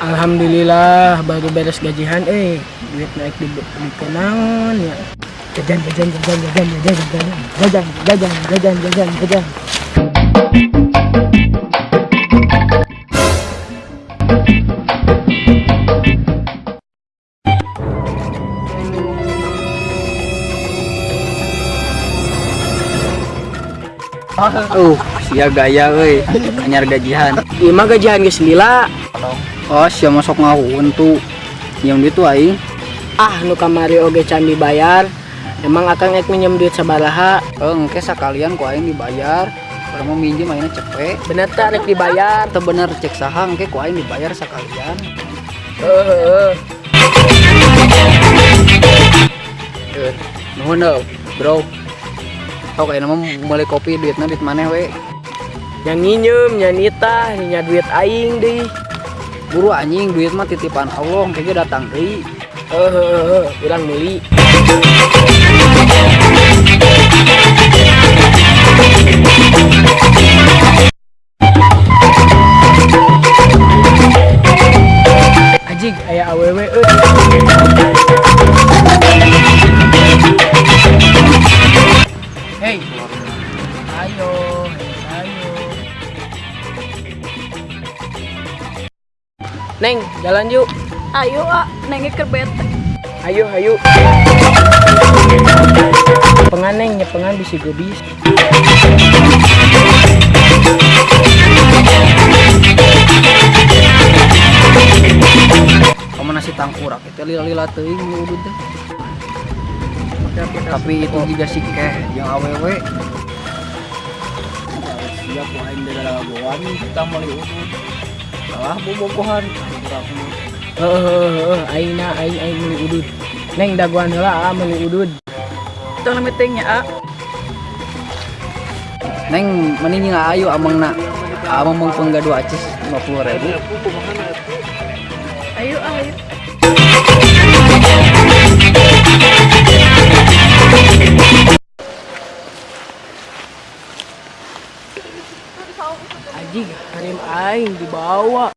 Alhamdulillah baru beres gajian eh duit naik di, di kenangan ya jajan jajan jajan jajan jajan jajan jajan jajan jajan jajan jajan Uh, sia gaya euy. Anyar gajian. Ieu mah gajian geus lila Oh, sia masuk ngahun tuh. Yang itu aing. ah nu kamari oge can dibayar emang akan ek minjem duit sabaraha Eh, engke sakalian ku aing dibayar. Kalau mau minjem aingna cepet. bener tak rek dibayar Teu bener cek saha engke ku aing dibayar sakalian. Heeh. Eh, nuhun bro. Sok ayeuna mah meuli kopi duitna duit maneh we nyanyinyem nyanita nyinya duit aing deh buru anjing duit mah titipan Allah mungkin datang deh eh uh, bilang meli anjing aya awewe Hey, ayo, ayo. Neng, jalan yuk. Ayo ah, nengnya kerbet. Ayo, ayo. Penganeng, pengan bisa gebis. Kamu nasi tangkurak itu lila-lila teuing teh. Tapi itu juga sih keh yang awewe. Siap wain dari lagoan kita udud salah bobogohan eh uh, aina aing aing meuli udud. Neng daguan heula ah, a meuli udud. Tong lami tengnya a ah. neng mending ayu amangna amang mung penggadu acis 50 ribu. Ayo ah, ayo Ajig, harim aing dibawa.